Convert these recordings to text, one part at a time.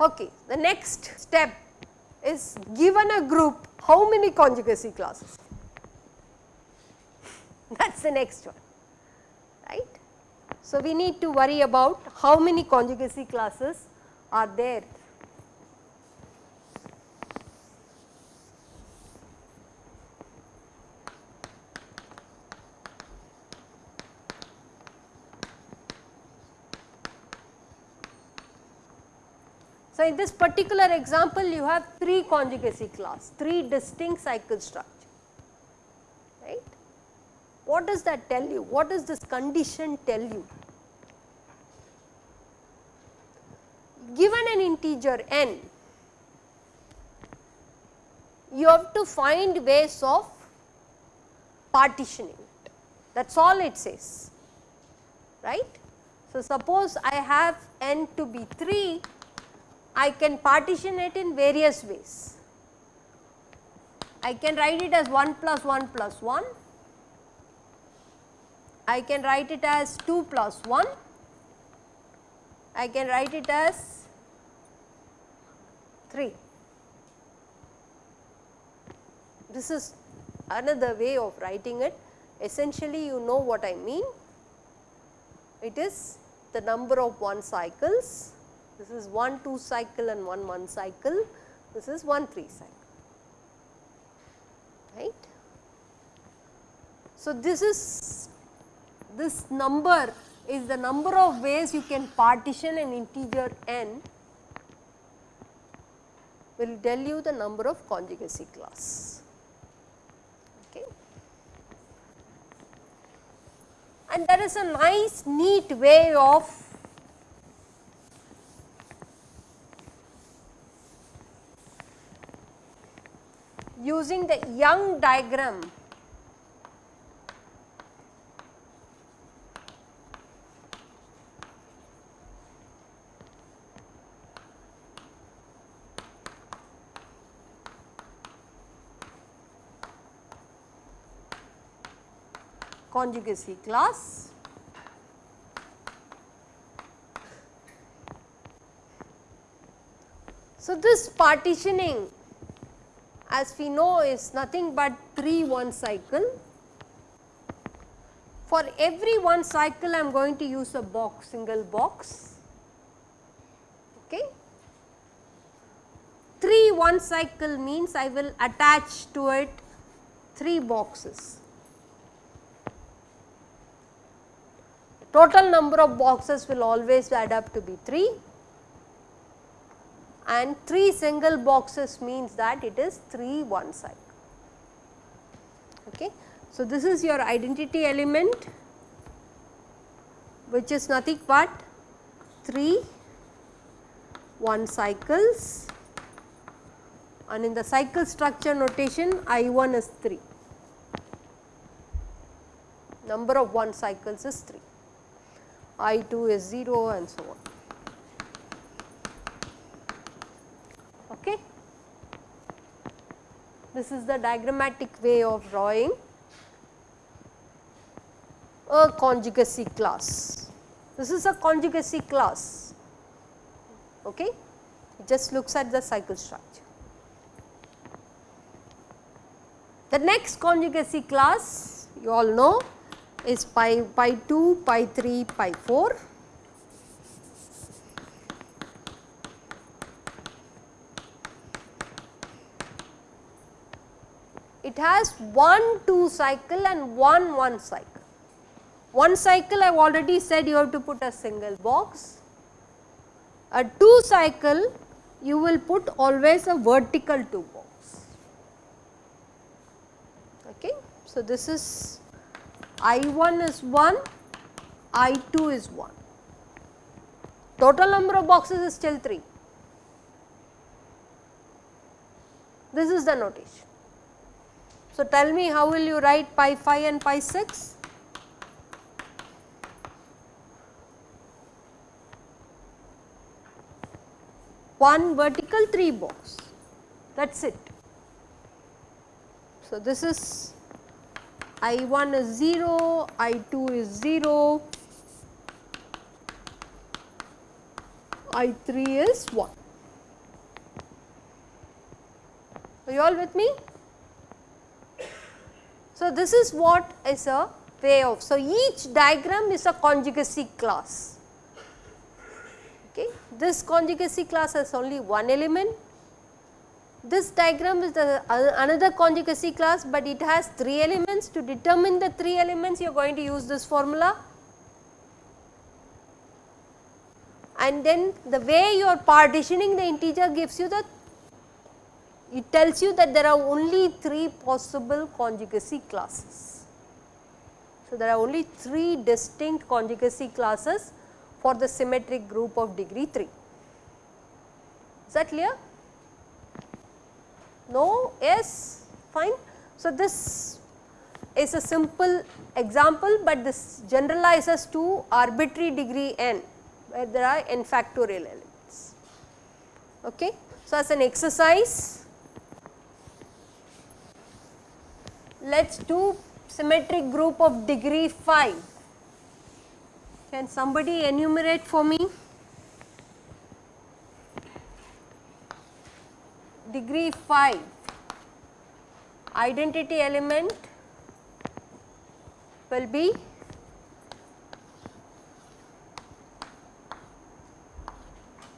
Okay. The next step is given a group how many conjugacy classes that is the next one. So, we need to worry about how many conjugacy classes are there So, in this particular example you have 3 conjugacy class, 3 distinct cycle structure, right. What does that tell you? What does this condition tell you? Given an integer n, you have to find ways of partitioning it, that is all it says, right. So, suppose I have n to be 3 I can partition it in various ways. I can write it as 1 plus 1 plus 1, I can write it as 2 plus 1, I can write it as 3. This is another way of writing it essentially you know what I mean. It is the number of 1 cycles this is 1 2 cycle and 1 1 cycle, this is 1 3 cycle, right. So, this is this number is the number of ways you can partition an integer n will tell you the number of conjugacy class. Okay. And there is a nice neat way of using the Young diagram conjugacy class. So, this partitioning as we know is nothing but 3 1 cycle. For every one cycle I am going to use a box single box. Okay. 3 1 cycle means I will attach to it 3 boxes. Total number of boxes will always add up to be 3 and 3 single boxes means that it is 3 one cycle. Okay. So, this is your identity element which is nothing but 3 one cycles and in the cycle structure notation I 1 is 3, number of one cycles is 3, I 2 is 0 and so on. Okay. This is the diagrammatic way of drawing a conjugacy class. This is a conjugacy class, okay. it just looks at the cycle structure. The next conjugacy class you all know is pi, pi 2, pi 3, pi 4 it has 1 2 cycle and 1 1 cycle. One cycle I have already said you have to put a single box. A 2 cycle you will put always a vertical 2 box. Okay. So, this is I 1 is 1, I 2 is 1. Total number of boxes is still 3. This is the notation. So, tell me how will you write pi 5 and pi 6? 1 vertical 3 box that is it. So, this is I 1 is 0, I 2 is 0, I 3 is 1. Are you all with me? So, this is what is a way of. So, each diagram is a conjugacy class. Okay. This conjugacy class has only one element. This diagram is the uh, another conjugacy class, but it has 3 elements. To determine the 3 elements, you are going to use this formula. And then the way you are partitioning the integer gives you the it tells you that there are only 3 possible conjugacy classes. So, there are only 3 distinct conjugacy classes for the symmetric group of degree 3. Is that clear? No? Yes? Fine. So, this is a simple example, but this generalizes to arbitrary degree n where there are n factorial elements. Okay. So, as an exercise let us do symmetric group of degree 5. Can somebody enumerate for me? Degree 5 identity element will be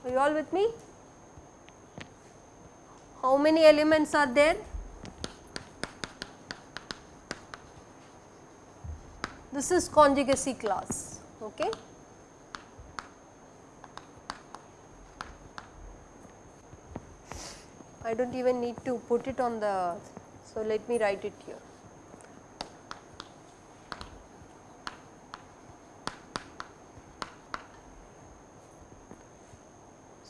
are you all with me? How many elements are there? This is conjugacy class. Okay. I do not even need to put it on the, so let me write it here.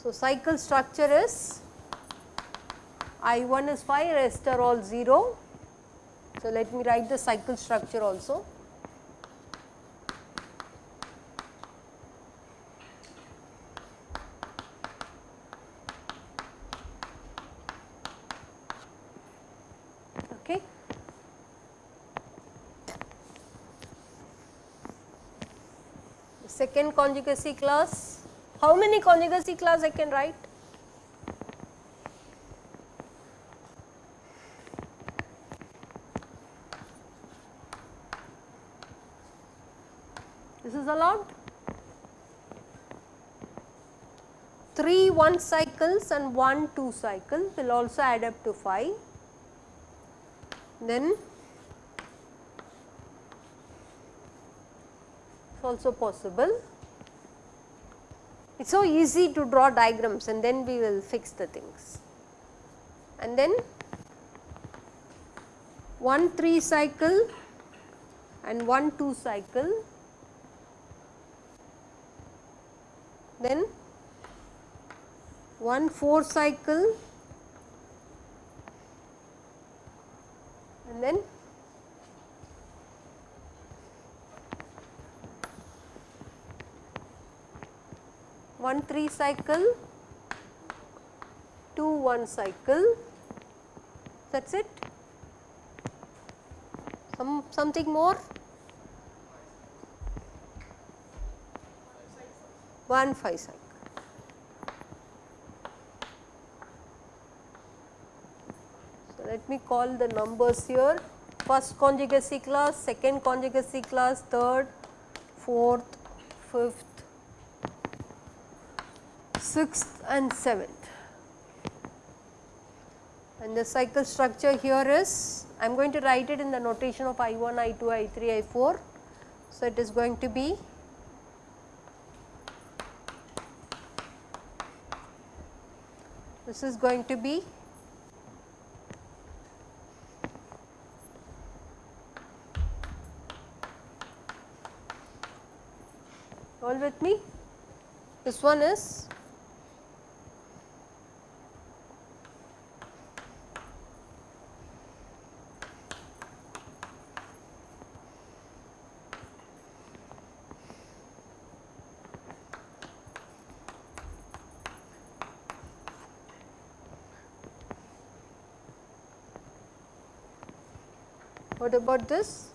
So, cycle structure is I 1 is 5 rest are all 0. So, let me write the cycle structure also. Okay. The second conjugacy class, how many conjugacy class I can write? This is allowed. 3 1 cycles and 1 2 cycle will also add up to 5. Then also possible. It's so easy to draw diagrams and then we will fix the things. And then 1 3 cycle and 1 2 cycle then 1 4 cycle 3 cycle, 2 1 cycle that is it. Some something more? 1 5 cycle. So, let me call the numbers here first conjugacy class, second conjugacy class, third, fourth, fifth, sixth and seventh. And the cycle structure here is I am going to write it in the notation of I 1, I 2, I 3, I 4. So, it is going to be this is going to be all with me this one is About this?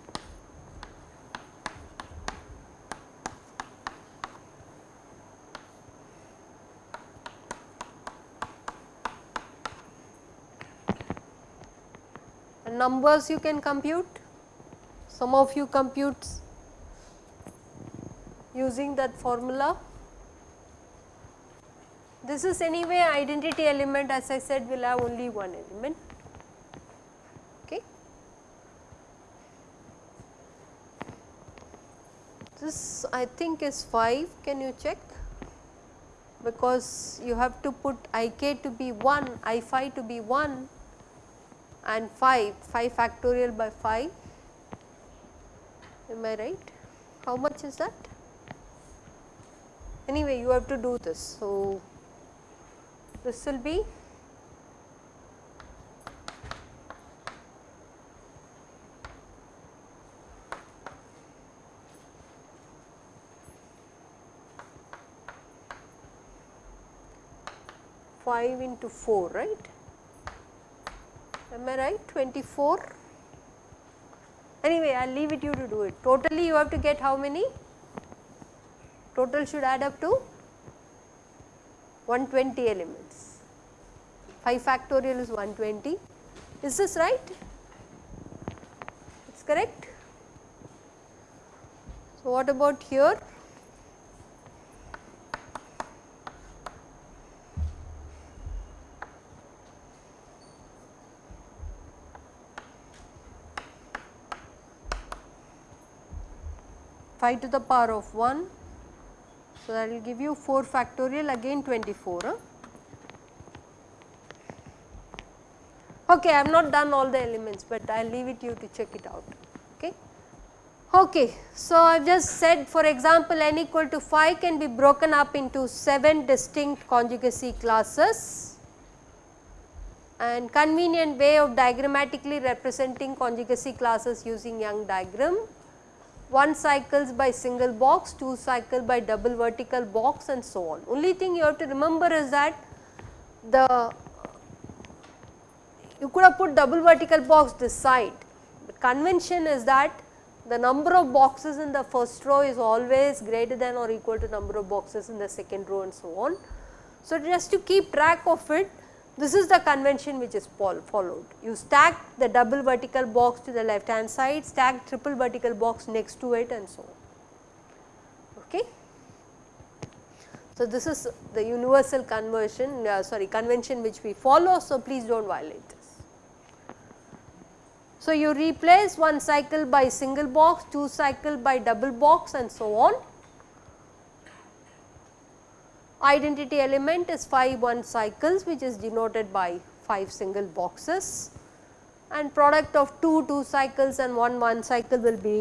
numbers you can compute, some of you computes using that formula. This is anyway identity element as I said will have only one element. Okay. This I think is 5 can you check because you have to put i k to be 1 i phi to be 1 and 5, 5 factorial by 5 am I right? How much is that? Anyway you have to do this. So, this will be five into four, right? am I right? 24 anyway I will leave it you to do it. Totally you have to get how many? Total should add up to 120 elements. 5 factorial is 120 is this right? It is correct? So what about here 5 to the power of 1. So, that will give you 4 factorial again 24. Huh? Okay, I have not done all the elements, but I will leave it you to check it out. Okay. Okay, so I have just said for example, n equal to 5 can be broken up into 7 distinct conjugacy classes and convenient way of diagrammatically representing conjugacy classes using Young diagram 1 cycles by single box, 2 cycle by double vertical box and so on. Only thing you have to remember is that the you could have put double vertical box this side, but convention is that the number of boxes in the first row is always greater than or equal to number of boxes in the second row and so on. So, just to keep track of it this is the convention which is followed. You stack the double vertical box to the left hand side, stack triple vertical box next to it and so on. Okay. So, this is the universal conversion uh, sorry convention which we follow. So, please do not violate this. So, you replace one cycle by single box, two cycle by double box and so on identity element is phi 1 cycles which is denoted by 5 single boxes and product of 2 2 cycles and 1 1 cycle will be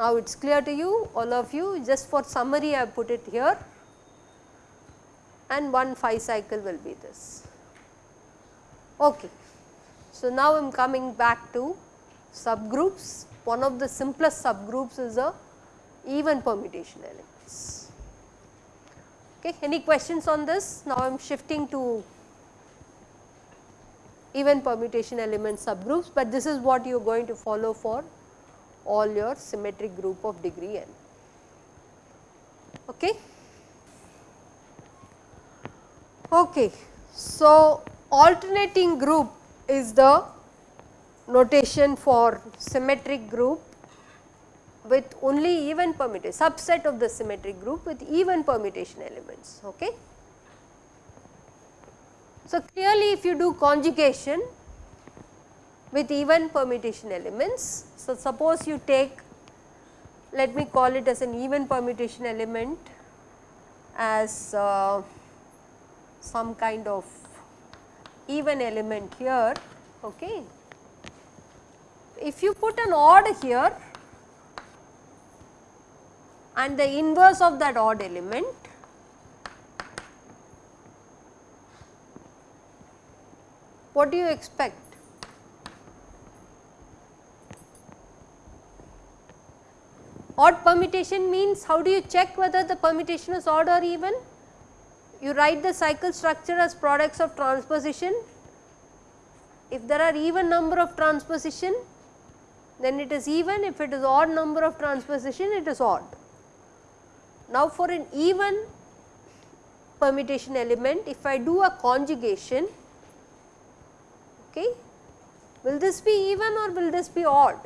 now it is clear to you all of you just for summary I put it here and 1 5 cycle will be this. Okay. So, now I am coming back to subgroups one of the simplest subgroups is a even permutation elements. Okay. Any questions on this? Now I am shifting to even permutation element subgroups, but this is what you are going to follow for all your symmetric group of degree n. Okay. Okay. So, alternating group is the notation for symmetric group with only even permutation subset of the symmetric group with even permutation elements. Okay. So, clearly if you do conjugation with even permutation elements. So, suppose you take let me call it as an even permutation element as uh, some kind of even element here. Okay. If you put an odd here and the inverse of that odd element what do you expect? Odd permutation means how do you check whether the permutation is odd or even? You write the cycle structure as products of transposition. If there are even number of transposition then it is even if it is odd number of transposition it is odd. Now for an even permutation element if I do a conjugation okay will this be even or will this be odd?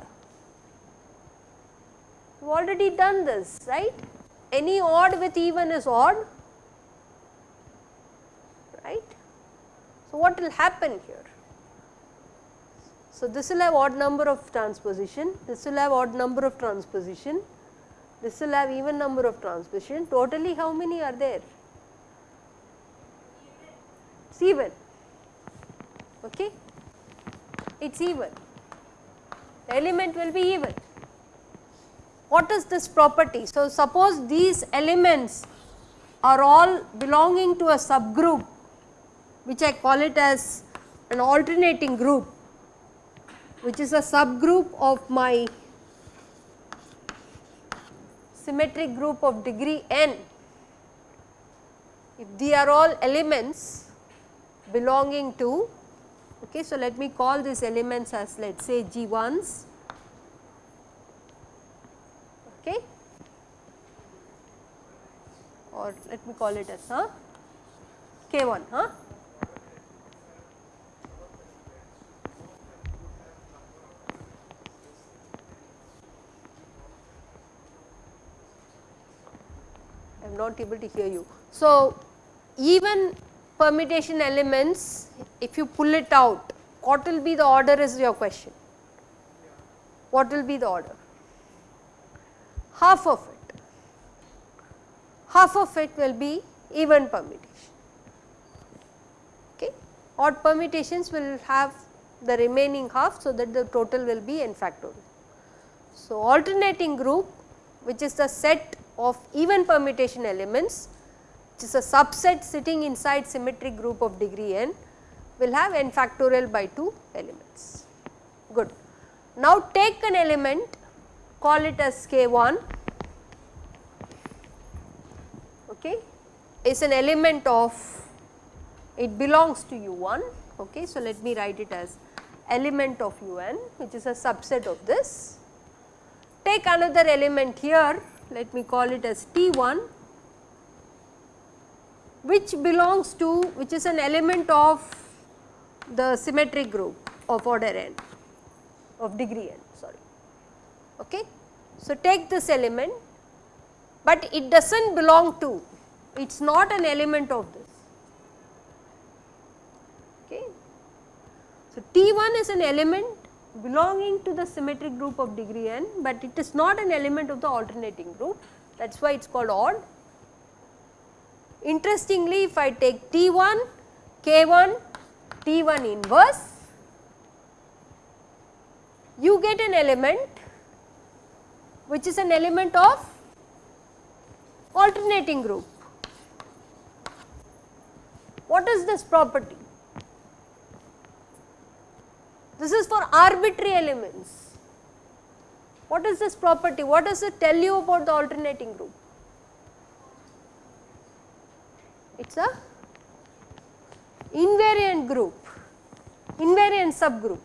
We have already done this right any odd with even is odd right. So, what will happen here? So, this will have odd number of transposition, this will have odd number of transposition, this will have even number of transposition, totally how many are there? It is even, okay. it is even, the element will be even. What is this property? So, suppose these elements are all belonging to a subgroup which I call it as an alternating group which is a subgroup of my symmetric group of degree n. If they are all elements belonging to okay so let me call these elements as let us say g1s okay or let me call it as huh? k1 huh I am not able to hear you. So, even permutation elements if you pull it out what will be the order is your question. What will be the order? Half of it, half of it will be even permutation. Okay. Odd permutations will have the remaining half so that the total will be n factorial. So, alternating group which is the set of even permutation elements which is a subset sitting inside symmetric group of degree n will have n factorial by 2 elements. Good. Now take an element call it as k1 okay is an element of it belongs to u1 okay so let me write it as element of un which is a subset of this take another element here let me call it as T1 which belongs to which is an element of the symmetric group of order n of degree n sorry. Okay. So, take this element, but it does not belong to it is not an element of this. Okay. So, T1 is an element belonging to the symmetric group of degree n, but it is not an element of the alternating group that is why it is called odd. Interestingly, if I take T1, K1, T1 inverse, you get an element which is an element of alternating group. What is this property? This is for arbitrary elements. What is this property? What does it tell you about the alternating group? It is a invariant group, invariant subgroup.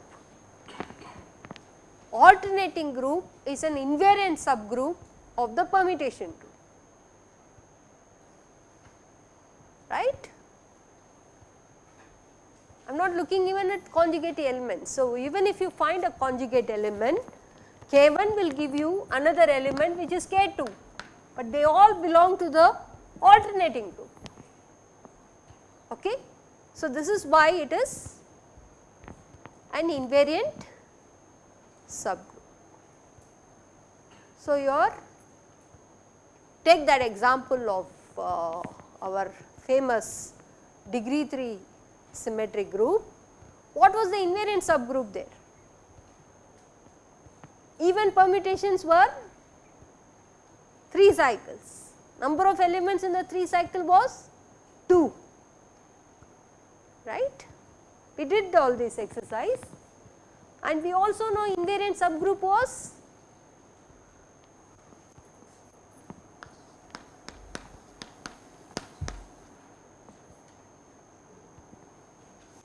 Alternating group is an invariant subgroup of the permutation group, right. Am not looking even at conjugate elements. So, even if you find a conjugate element K1 will give you another element which is K2, but they all belong to the alternating group. Okay. So, this is why it is an invariant subgroup. So, your take that example of uh, our famous degree 3 symmetric group, what was the invariant subgroup there? Even permutations were 3 cycles, number of elements in the 3 cycle was 2, right. We did all this exercise and we also know invariant subgroup was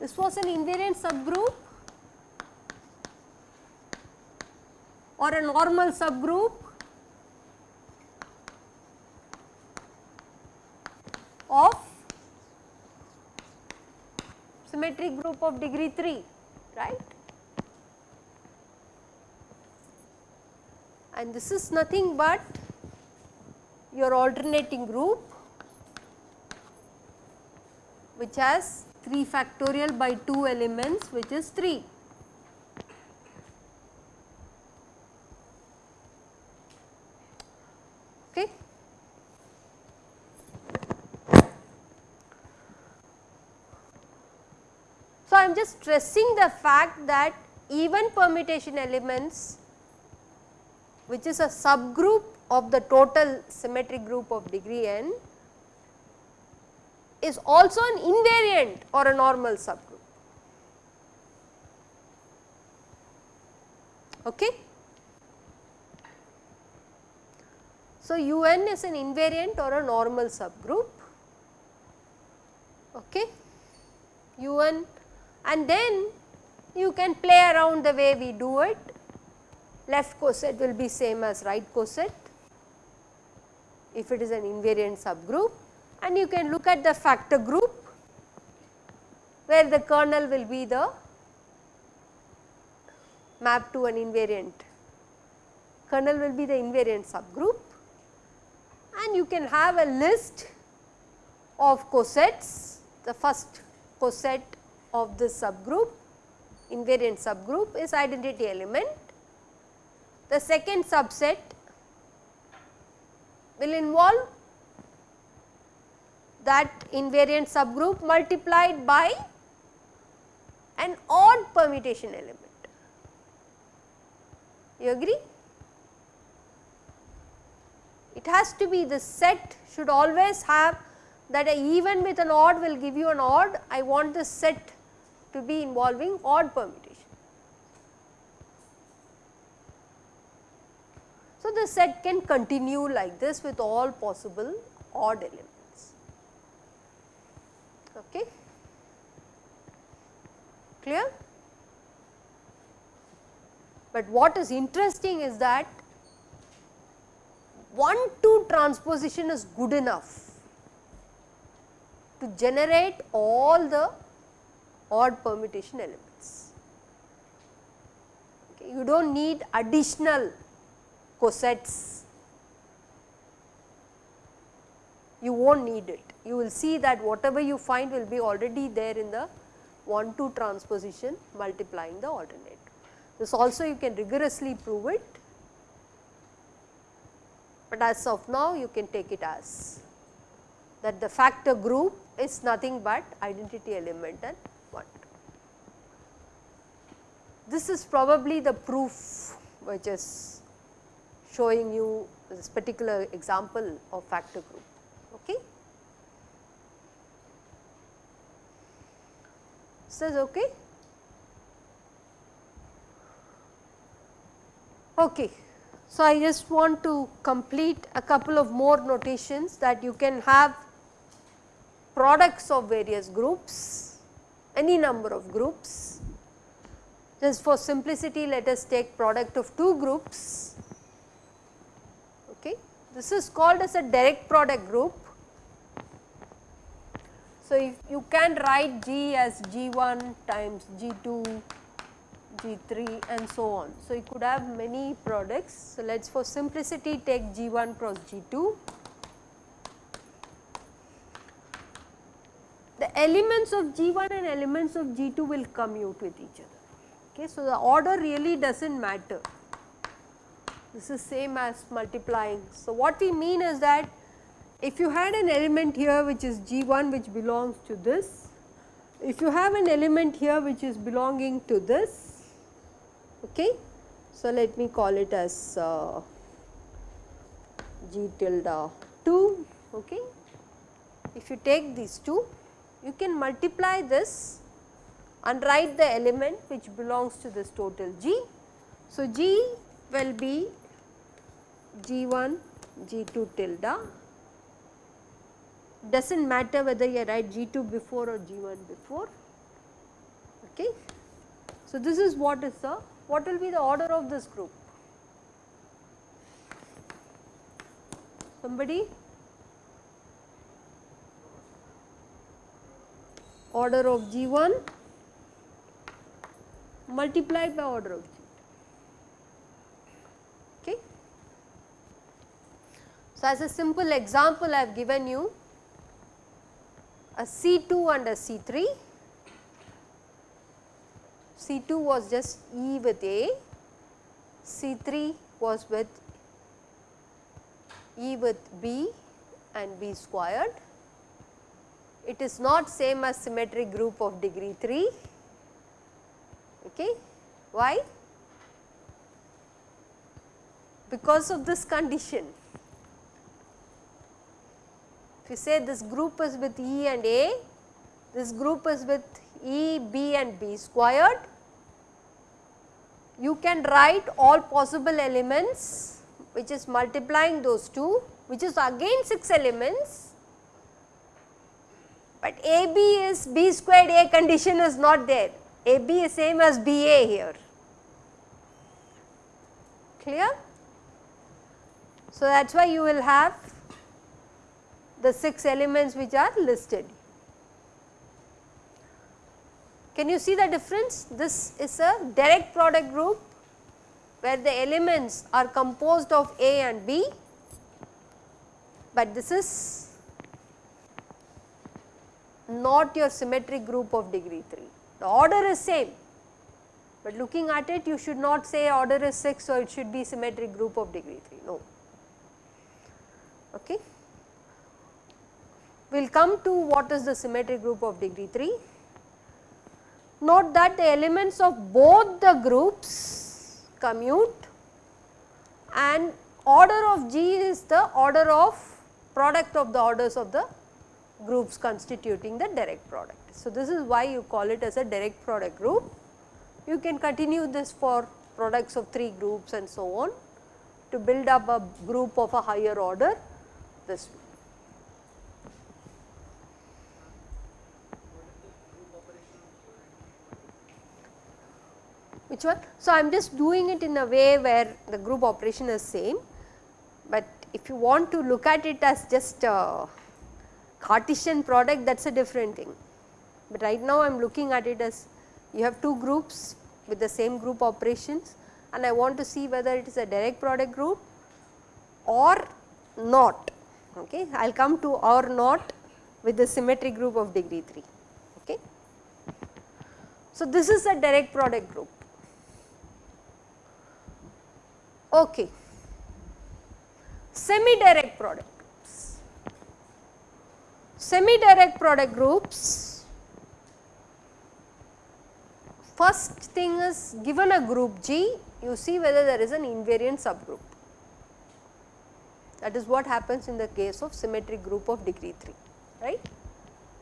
This was an invariant subgroup or a normal subgroup of symmetric group of degree 3 right? And this is nothing but your alternating group which has 3 factorial by 2 elements which is 3. Okay. So, I am just stressing the fact that even permutation elements which is a subgroup of the total symmetric group of degree n is also an invariant or a normal subgroup. Okay. So, un is an invariant or a normal subgroup. Okay. un and then you can play around the way we do it. Left coset will be same as right coset if it is an invariant subgroup and you can look at the factor group where the kernel will be the map to an invariant kernel will be the invariant subgroup and you can have a list of cosets the first coset of this subgroup invariant subgroup is identity element. The second subset will involve that invariant subgroup multiplied by an odd permutation element. You agree? It has to be the set should always have that even with an odd will give you an odd. I want the set to be involving odd permutation. So, the set can continue like this with all possible odd elements okay clear but what is interesting is that 1 2 transposition is good enough to generate all the odd permutation elements. Okay. You do not need additional cosets, you will not need it you will see that whatever you find will be already there in the 1 2 transposition multiplying the alternate. This also you can rigorously prove it, but as of now you can take it as that the factor group is nothing but identity element and 1. This is probably the proof which is showing you this particular example of factor group. Okay. Says okay. Okay. So, I just want to complete a couple of more notations that you can have products of various groups, any number of groups. Just for simplicity let us take product of two groups. Okay. This is called as a direct product group so, if you can write G as G1 times G2, G3 and so on. So, you could have many products. So, let us for simplicity take G1 cross G2. The elements of G1 and elements of G2 will commute with each other. Okay. So, the order really does not matter. This is same as multiplying. So, what we mean is that if you had an element here which is G1 which belongs to this, if you have an element here which is belonging to this, okay. So, let me call it as uh, G tilde 2, okay. If you take these two, you can multiply this and write the element which belongs to this total G. So, G will be G1, G2 tilde does not matter whether you write G2 before or G1 before. Okay. So, this is what is the what will be the order of this group? Somebody? Order of G1 multiplied by order of G. Okay. So, as a simple example I have given you a C2 and a C3. C2 was just E with A, C3 was with E with B and B squared. It is not same as symmetric group of degree 3. Okay. Why? Because of this condition. If you say this group is with E and A, this group is with E, B and B squared, you can write all possible elements which is multiplying those two which is again 6 elements, but AB is B squared A condition is not there, AB is same as BA here, clear. So, that is why you will have the 6 elements which are listed. Can you see the difference? This is a direct product group where the elements are composed of A and B, but this is not your symmetric group of degree 3. The order is same, but looking at it you should not say order is 6 so it should be symmetric group of degree 3, no. Okay. We will come to what is the symmetric group of degree 3. Note that the elements of both the groups commute and order of G is the order of product of the orders of the groups constituting the direct product. So, this is why you call it as a direct product group. You can continue this for products of 3 groups and so on to build up a group of a higher order this way. Which one? So, I am just doing it in a way where the group operation is same, but if you want to look at it as just a Cartesian product that is a different thing. But right now I am looking at it as you have two groups with the same group operations and I want to see whether it is a direct product group or not. Okay. I will come to or not with the symmetric group of degree 3. Okay. So, this is a direct product group. Okay. Semi-direct product groups. Semi-direct product groups, first thing is given a group G, you see whether there is an invariant subgroup. That is what happens in the case of symmetric group of degree 3, right.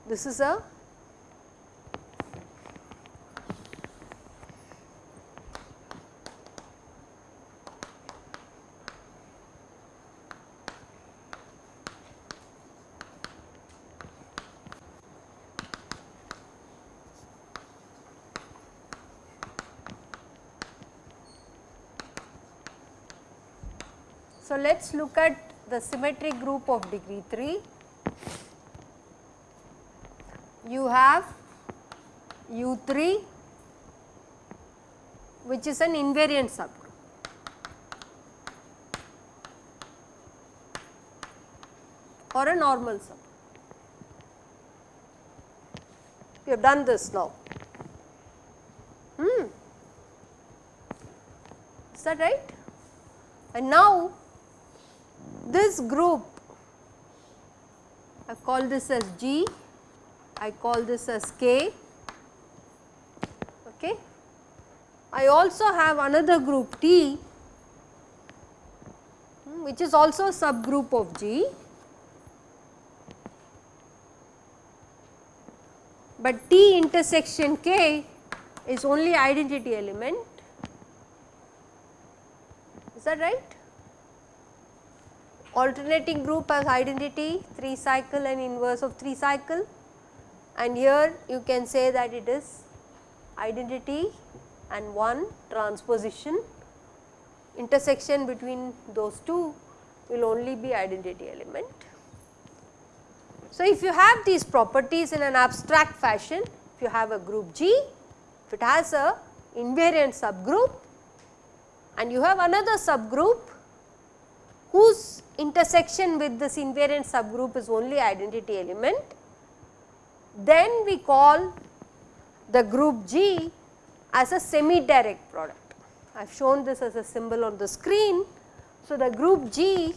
This is a So, let us look at the symmetric group of degree 3. You have U3 which is an invariant subgroup. or a normal sub. We have done this now. Hmm. Is that right? And now this group I call this as G, I call this as K. Okay. I also have another group T hmm, which is also a subgroup of G, but T intersection K is only identity element. Is that right? Alternating group has identity 3 cycle and inverse of 3 cycle and here you can say that it is identity and one transposition intersection between those two will only be identity element. So, if you have these properties in an abstract fashion, if you have a group G, if it has a invariant subgroup and you have another subgroup whose intersection with this invariant subgroup is only identity element, then we call the group G as a semi direct product. I have shown this as a symbol on the screen. So, the group G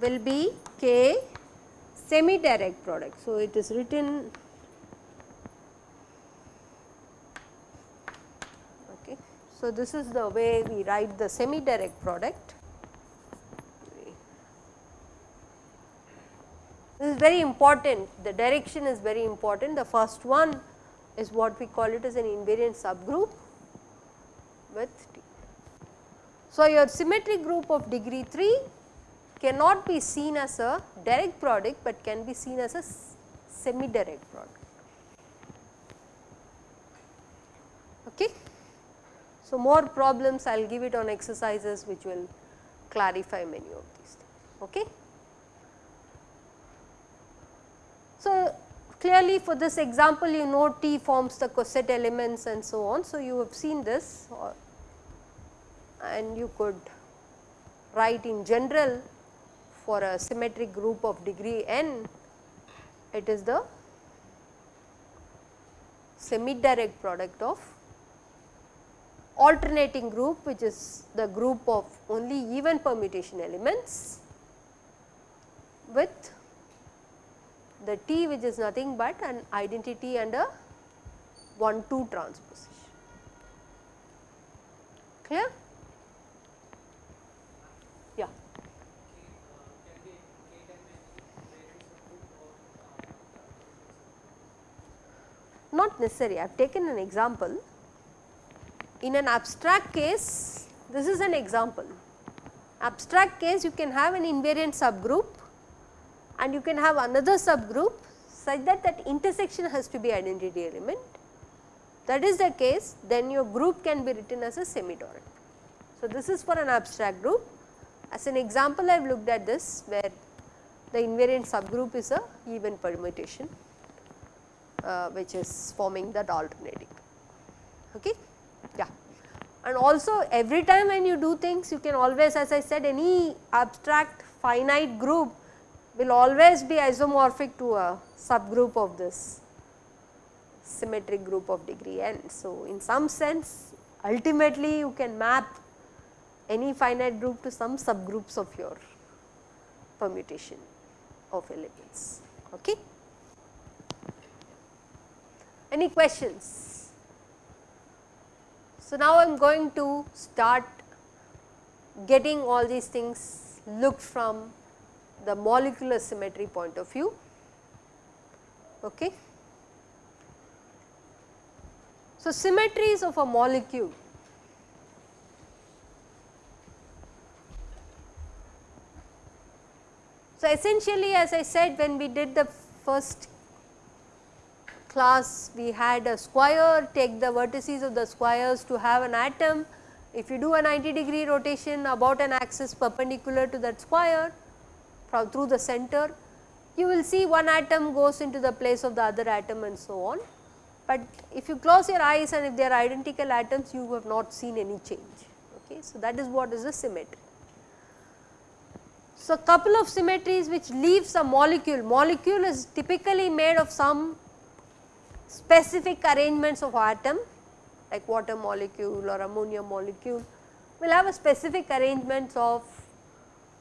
will be K semi direct product. So, it is written okay. So, this is the way we write the semi direct product. This is very important, the direction is very important. The first one is what we call it as an invariant subgroup with T. So, your symmetric group of degree 3 cannot be seen as a direct product, but can be seen as a semi direct product. Okay. So, more problems I will give it on exercises which will clarify many of these things. Okay. So, clearly for this example you know T forms the coset elements and so on. So, you have seen this and you could write in general for a symmetric group of degree n, it is the semi direct product of alternating group which is the group of only even permutation elements with the T which is nothing but an identity and a 1 2 transposition. Clear? Yeah. Not necessary. I have taken an example. In an abstract case, this is an example. Abstract case you can have an invariant subgroup and you can have another subgroup such that that intersection has to be identity element. That is the case then your group can be written as a semi-direct. So, this is for an abstract group. As an example I have looked at this where the invariant subgroup is a even permutation uh, which is forming that alternating. Okay? Yeah. And also every time when you do things you can always as I said any abstract finite group will always be isomorphic to a subgroup of this symmetric group of degree n. So, in some sense ultimately you can map any finite group to some subgroups of your permutation of elements. Okay. Any questions? So, now I am going to start getting all these things looked from the molecular symmetry point of view. Okay. So, symmetries of a molecule So, essentially as I said when we did the first class we had a square take the vertices of the squares to have an atom. If you do a 90 degree rotation about an axis perpendicular to that square from through the center, you will see one atom goes into the place of the other atom and so on. But if you close your eyes and if they are identical atoms you have not seen any change. Okay. So, that is what is a symmetry. So, a couple of symmetries which leaves a molecule, molecule is typically made of some specific arrangements of atom like water molecule or ammonia molecule will have a specific arrangements of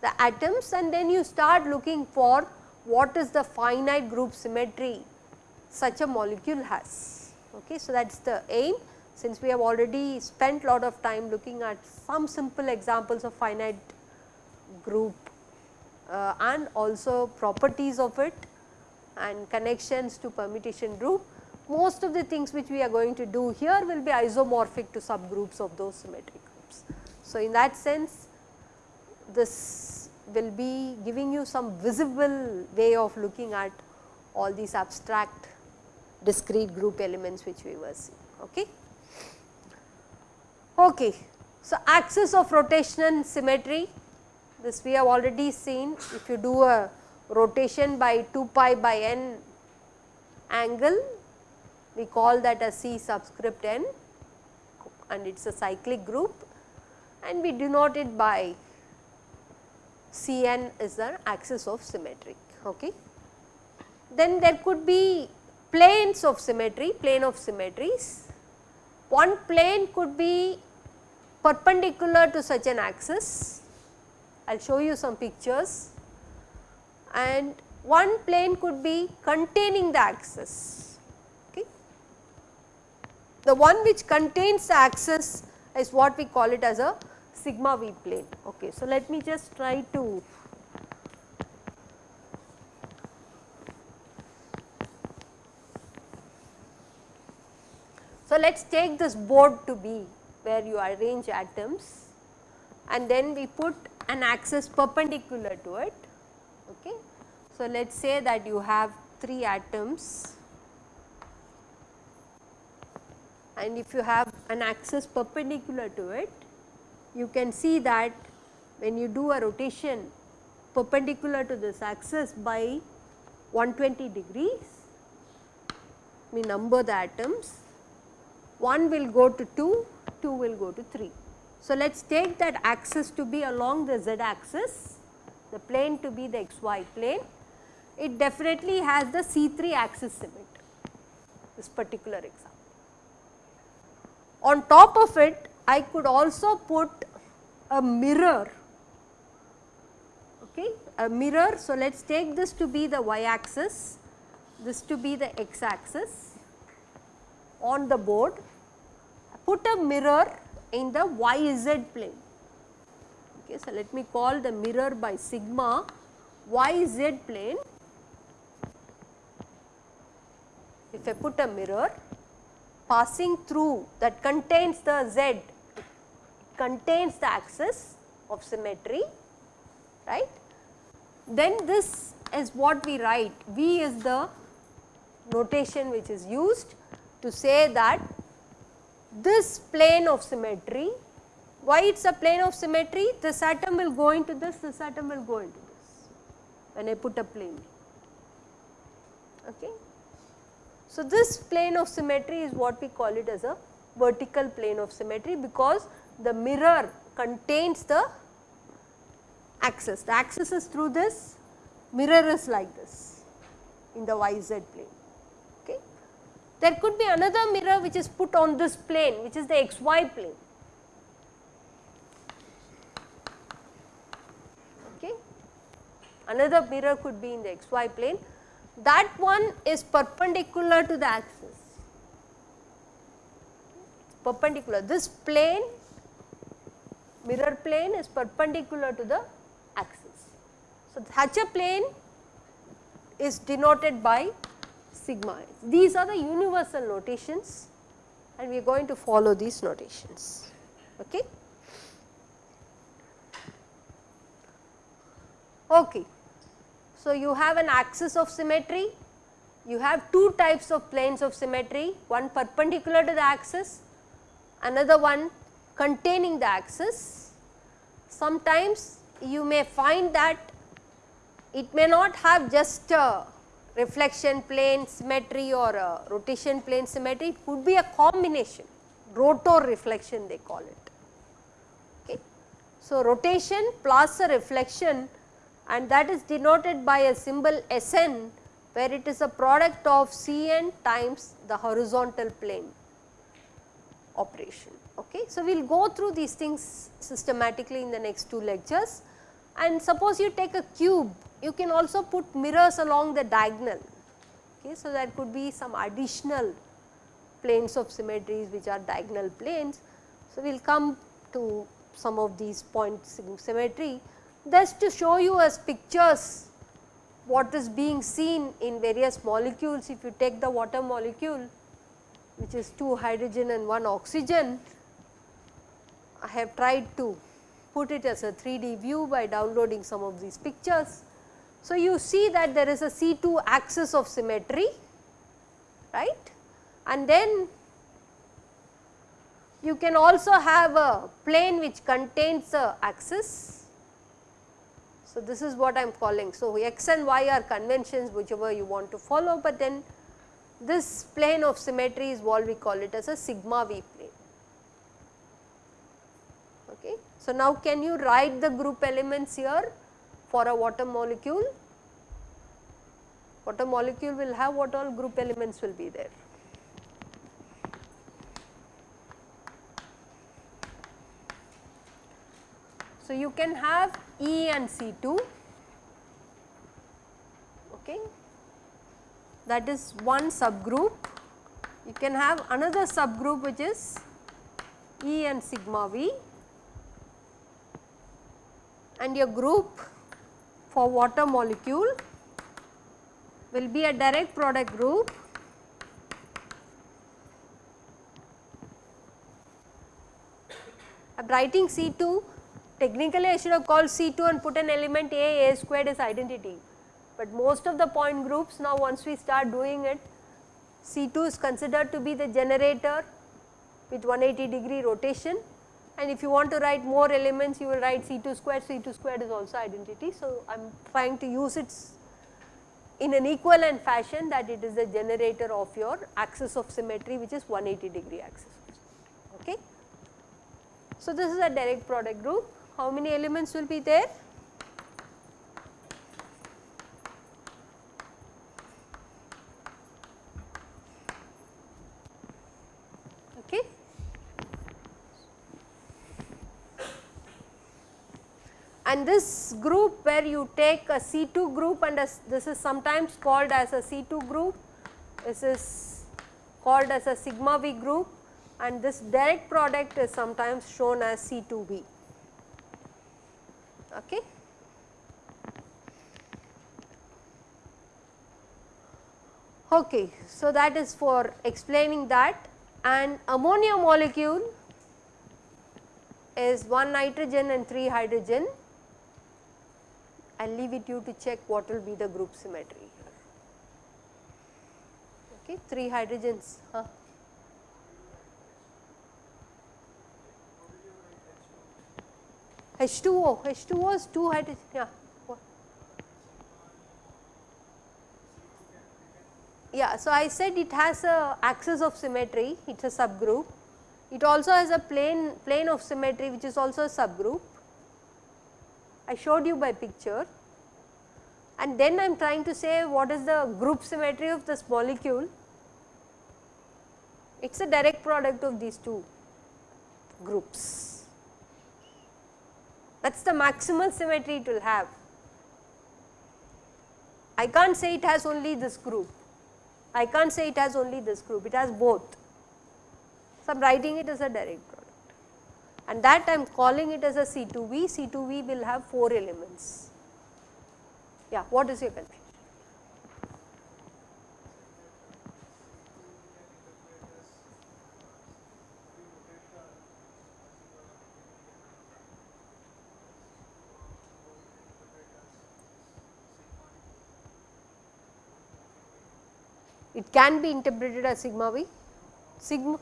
the atoms and then you start looking for what is the finite group symmetry such a molecule has. Okay. So, that is the aim since we have already spent lot of time looking at some simple examples of finite group uh, and also properties of it and connections to permutation group most of the things which we are going to do here will be isomorphic to subgroups of those symmetric groups. So, in that sense this will be giving you some visible way of looking at all these abstract discrete group elements which we were seeing. Okay. Okay. So, axis of rotation and symmetry this we have already seen if you do a rotation by 2 pi by n angle we call that a C subscript n and it is a cyclic group and we denote it by Cn is the axis of symmetry. Okay. Then there could be planes of symmetry, plane of symmetries. One plane could be perpendicular to such an axis, I will show you some pictures and one plane could be containing the axis. Okay. The one which contains the axis is what we call it as a sigma v plane. Okay. So, let me just try to So, let us take this board to be where you arrange atoms and then we put an axis perpendicular to it. Okay. So, let us say that you have 3 atoms and if you have an axis perpendicular to it, you can see that when you do a rotation perpendicular to this axis by 120 degrees, we number the atoms 1 will go to 2, 2 will go to 3. So, let us take that axis to be along the z axis, the plane to be the xy plane. It definitely has the C3 axis symmetry, this particular example. On top of it, I could also put a mirror, okay, a mirror. So, let us take this to be the y axis, this to be the x axis on the board, put a mirror in the yz plane. Okay, so, let me call the mirror by sigma yz plane. If I put a mirror passing through that contains the z, contains the axis of symmetry, right. Then this is what we write, V is the notation which is used to say that this plane of symmetry, why it is a plane of symmetry? This atom will go into this, this atom will go into this when I put a plane. Okay. So, this plane of symmetry is what we call it as a vertical plane of symmetry because the mirror contains the axis. The axis is through this, mirror is like this in the yz plane. Okay. There could be another mirror which is put on this plane which is the xy plane. Okay. Another mirror could be in the xy plane that one is perpendicular to the axis perpendicular this plane mirror plane is perpendicular to the axis. So, a plane is denoted by sigma These are the universal notations and we are going to follow these notations. Okay. Okay. So, you have an axis of symmetry, you have two types of planes of symmetry, one perpendicular to the axis, another one containing the axis. Sometimes you may find that it may not have just a reflection plane symmetry or rotation plane symmetry, it could be a combination, rotor reflection they call it. Okay. So, rotation plus a reflection and that is denoted by a symbol Sn where it is a product of Cn times the horizontal plane operation. Okay. So, we will go through these things systematically in the next two lectures and suppose you take a cube you can also put mirrors along the diagonal. Okay, so, that could be some additional planes of symmetries which are diagonal planes. So, we will come to some of these point symmetry just to show you as pictures what is being seen in various molecules. If you take the water molecule which is 2 hydrogen and 1 oxygen, I have tried to put it as a 3D view by downloading some of these pictures. So, you see that there is a C2 axis of symmetry right and then you can also have a plane which contains a axis So, this is what I am calling. So, x and y are conventions whichever you want to follow, but then this plane of symmetry is what we call it as a sigma v plane. Okay. So, now can you write the group elements here for a water molecule? Water molecule will have what all group elements will be there. So, you can have E and C2 okay. that is one subgroup. You can have another subgroup which is E and sigma V and your group for water molecule will be a direct product group. I am writing C2 technically I should have called C2 and put an element A, A squared is identity, but most of the point groups now once we start doing it C2 is considered to be the generator with 180 degree rotation and if you want to write more elements you will write C2 squared, C2 squared is also identity. So, I am trying to use it in an equivalent fashion that it is the generator of your axis of symmetry which is 180 degree axis. Okay. So, this is a direct product group. How many elements will be there? Okay. And this group where you take a C2 group and a, this is sometimes called as a C2 group, this is called as a sigma V group and this direct product is sometimes shown as C2V. Okay. Okay, so that is for explaining that and ammonia molecule is 1 nitrogen and 3 hydrogen. I will leave it you to check what will be the group symmetry. Okay, 3 hydrogens. Huh? H2O, H2O is 2 hydrogen, yeah. Yeah, so I said it has a axis of symmetry, it is a subgroup. It also has a plane, plane of symmetry which is also a subgroup. I showed you by picture and then I am trying to say what is the group symmetry of this molecule. It is a direct product of these two groups that is the maximal symmetry it will have. I can't say it has only this group, I can't say it has only this group, it has both. So, I am writing it as a direct product and that I am calling it as a C2V, C2V will have 4 elements. Yeah, what is your confusion? it can be interpreted as sigma v, sigma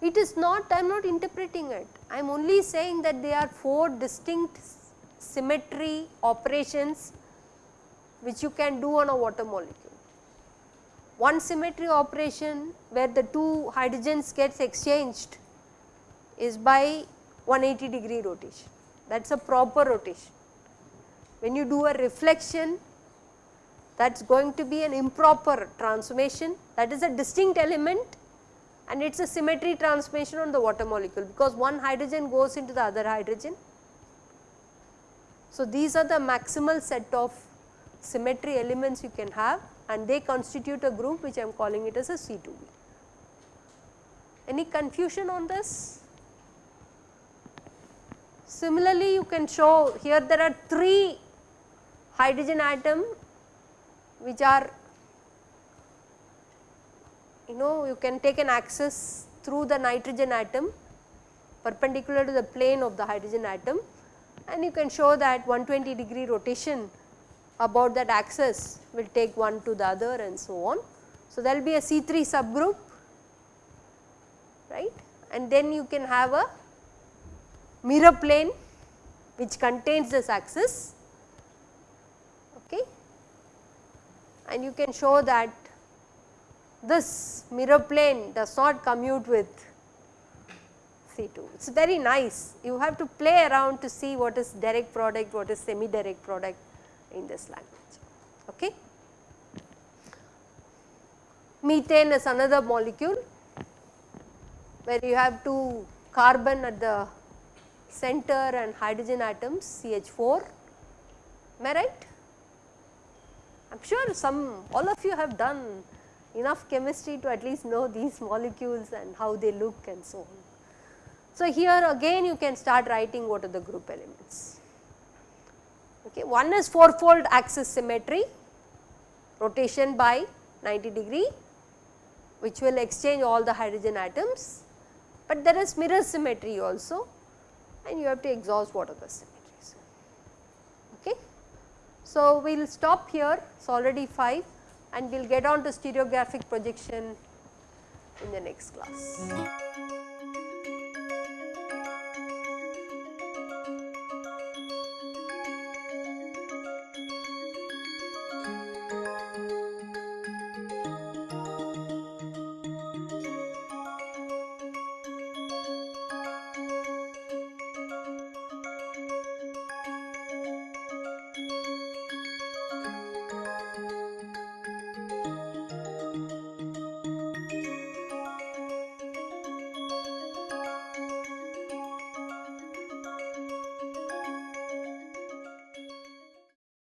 it is not I am not interpreting it, I am only saying that they are 4 distinct symmetry operations which you can do on a water molecule. One symmetry operation where the two hydrogens gets exchanged is by 180 degree rotation that is a proper rotation. When you do a reflection that is going to be an improper transformation that is a distinct element and it is a symmetry transformation on the water molecule because one hydrogen goes into the other hydrogen. So, these are the maximal set of symmetry elements you can have and they constitute a group which I am calling it as a C2V. Any confusion on this? Similarly, you can show here there are 3 hydrogen atom which are you know you can take an axis through the nitrogen atom perpendicular to the plane of the hydrogen atom and you can show that 120 degree rotation about that axis will take one to the other and so on. So, there will be a C3 subgroup right and then you can have a mirror plane which contains this axis okay and you can show that this mirror plane does not commute with C2. It is very nice. You have to play around to see what is direct product, what is semi direct product in this language. Okay. Methane is another molecule where you have two carbon at the center and hydrogen atoms CH4, am I right? I am sure some all of you have done enough chemistry to at least know these molecules and how they look and so on. So, here again you can start writing what are the group elements. Okay. One is fourfold axis symmetry, rotation by 90 degree which will exchange all the hydrogen atoms, but there is mirror symmetry also and you have to exhaust what are the symmetries. Okay. So, we will stop here, it is already 5 and we will get on to stereographic projection in the next class.